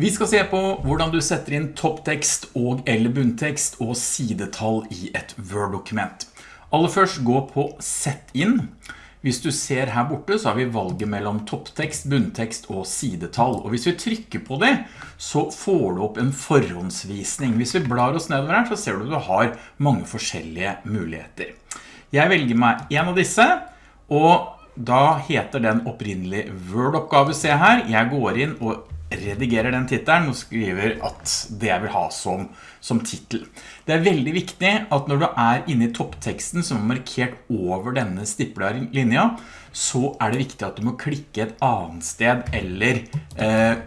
Vi skal se på hvordan du setter inn topptekst og eller bunntekst og sidetall i et Word-dokument. Aller først gå på Sett inn. Hvis du ser her borte så har vi valget mellom topptekst, bunntekst og sidetall. Og hvis vi trykker på det, så får du opp en forhåndsvisning. Hvis vi blar oss nedover her, så ser du at du har mange forskjellige muligheter. Jeg velger meg en av disse, og da heter den opprinnelig Word-oppgave, se her. Jeg går inn og redigerer den titelen og skriver at det jeg vil ha som, som titel. Det er veldig viktig at når du er inne i toppteksten som er markert over denne stipla linja, så er det viktig at du må klikke et annet sted eller eh,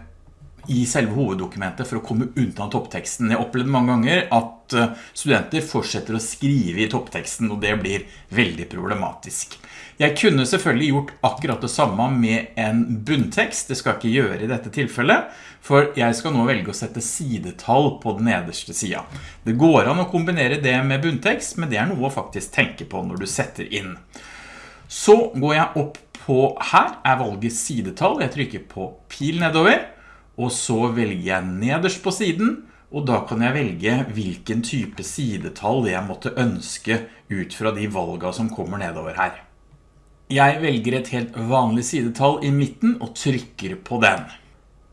i selve hoveddokumentet for å komme unna toppteksten. Jeg opplevde mange ganger at eh, studenter fortsetter å skrive i toppteksten, og det blir veldig problematisk. Jeg kunne selvfølgelig gjort akkurat det samme med en bunntekst, det skal jeg ikke gjøre i dette tilfellet, for jeg skal nå velge å sette sidetall på den nederste siden. Det går an å kombinere det med bunntekst, men det er noe å faktisk tenke på når du setter inn. Så går jeg opp på her, er valget sidetall, jeg trykker på pil nedover, og så velger jeg nederst på siden, og da kan jeg velge hvilken type sidetall jeg måtte ønske ut fra de valgene som kommer nedover her. Jeg velger et helt vanlig sidetall i midten og trykker på den.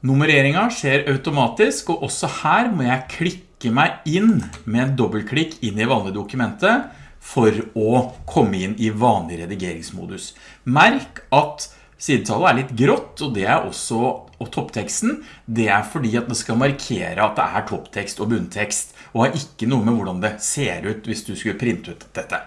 Nummereringen skjer automatisk, og også her må jeg klikke meg inn med en dobbeltklikk inn i vanlig dokumentet for å komme inn i vanlig redigeringsmodus. Merk at Sidetallet er litt grått, og det er også og toppteksten, det er fordi at det skal markere at det er topptekst og bunntekst, og har ikke noe med hvordan det ser ut hvis du skulle printe ut dette.